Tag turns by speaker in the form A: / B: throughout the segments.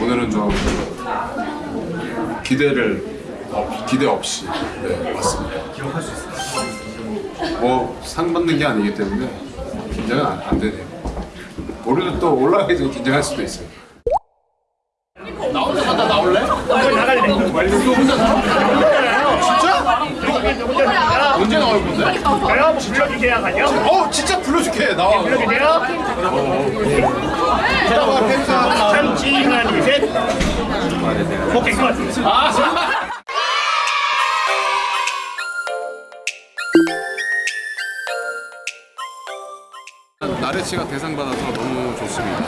A: 오늘은 좀 기대를 없- 기대 없이 네, 왔습니다. 뭐 상 받는 게 아니기 때문에 긴장은 안, 안 되네요. 오늘은 또 올라가기 전에 긴장할 수도 있어요. 언제 나올 건데?
B: 내가 한번 불러주세요 가죠
A: 어 진짜 불러줄게 나와.
B: 불러주세요
A: 이따가 팬사.
B: 참치 하나 둘셋 오케이 끝
A: 나레치가 대상 받아서 너무 좋습니다.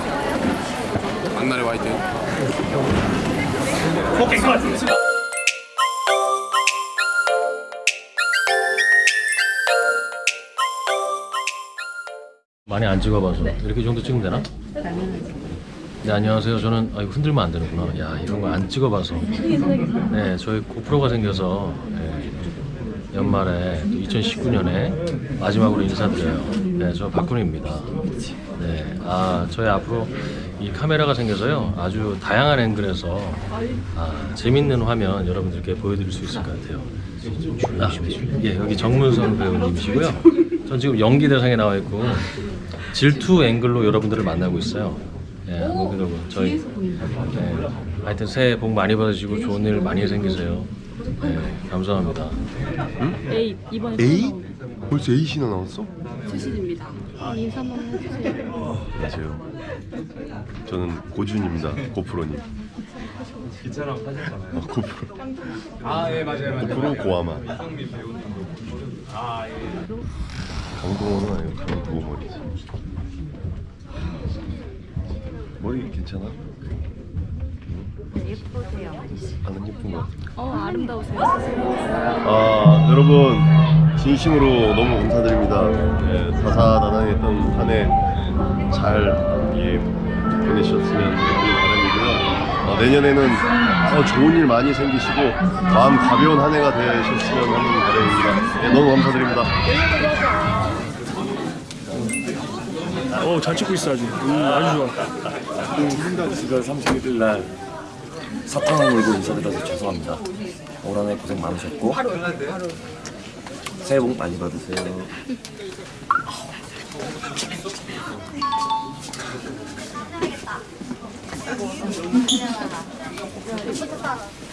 A: 박나래 화이팅.
B: 오케이 끝
C: 많이 안 찍어봐서. 이렇게 정도 찍으면 되나? 네 안녕하세요. 저는 아 이거 흔들면 안 되는구나. 야 이런 거 안 찍어봐서. 네 저희 고프로가 생겨서 네, 연말에 2019년에 마지막으로 인사드려요. 네저 박군입니다. 네아 저희 앞으로 이 카메라가 생겨서요 아주 다양한 앵글에서 아, 재밌는 화면 여러분들께 보여드릴 수 있을 것 같아요 아, 예 여기 정문선 배우님이시고요 전 지금 연기 대상에 나와 있고 질투 앵글로 여러분들을 만나고 있어요. 예, 한번 그러고 저희 예, 하여튼 새해 복 많이 받으시고 좋은 일 많이 생기세요. 예, 감사합니다.
D: A 이번에
E: A? 벌써 A씨나 나왔어?
D: 수신입니다. 인사 한번 해주세요.
E: 안녕하세요. 저는 고준입니다. 고프로님.
A: 기차랑 사셨잖아요.
E: 아, 고프로.
A: 아 예 맞아요 맞아요.
E: 고프로 고아마.
A: 이성민 배우님도 아 예.
E: 강동원은 아니고 강두머리지. 머리 괜찮아?
D: 예쁘세요.
E: 안 예쁜 것 같아.
D: 어 아름다우세요.
E: 아 여러분 진심으로 너무 감사드립니다. 예, 다사다난했던 한 해 잘 예, 보내셨으면. 어, 내년에는 더 좋은 일 많이 생기시고 마음 가벼운 한 해가 되셨으면 하는 바람입니다. 예, 너무 감사드립니다.
B: 어, 잘 찍고 있어 아주 음, 아주 좋아
F: 지가 31일 날 사탕을 물고 인사드려서 죄송합니다. 올 한해 고생 많으셨고 새해 복 많이 받으세요.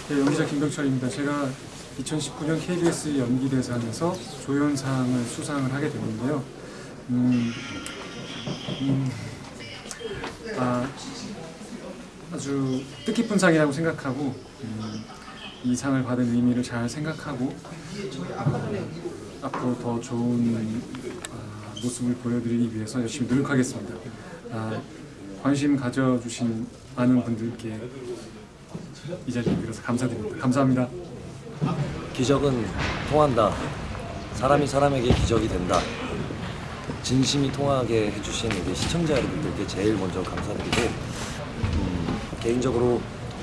G: 네, 연기자 김병철입니다. 제가 2019년 KBS 연기대상에서 조연상을 수상을 하게 됐는데요. 음, 음, 아, 아주 뜻깊은 상이라고 생각하고 음, 이 상을 받은 의미를 잘 생각하고 아, 앞으로 더 좋은 아, 모습을 보여드리기 위해서 열심히 노력하겠습니다. 아, 관심 가져주신 많은 분들께 이 자리에 빌어서 감사드립니다. 감사합니다.
F: 기적은 통한다. 사람이 사람에게 기적이 된다. 진심이 통하게 해주신 우리 시청자 여러분들께 제일 먼저 감사드리고 음, 개인적으로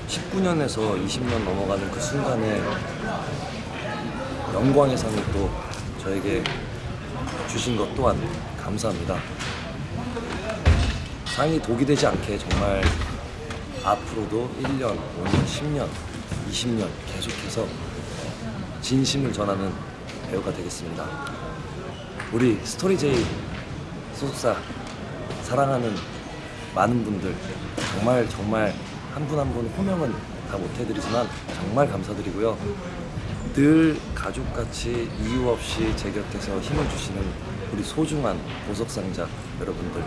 F: 19년에서 20년 넘어가는 그 순간에 영광의 상을 또 저에게 주신 것 또한 감사합니다. 상이 독이 되지 않게 정말 앞으로도 1년, 5년, 10년, 20년 계속해서 진심을 전하는 배우가 되겠습니다. 우리 스토리제이 소속사 사랑하는 많은 분들 정말 정말 한 분 한 분 호명은 다 못해드리지만 정말 감사드리고요. 늘 가족같이 이유 없이 제 곁에서 힘을 주시는 우리 소중한 보석상자 여러분들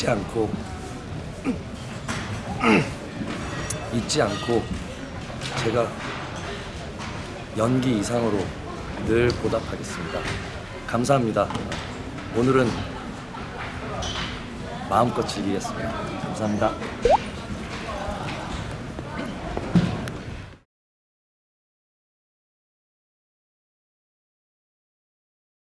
F: 잊지 않고 잊지 않고 제가 연기 이상으로 늘 보답하겠습니다. 감사합니다. 오늘은 마음껏 즐기겠습니다. 감사합니다.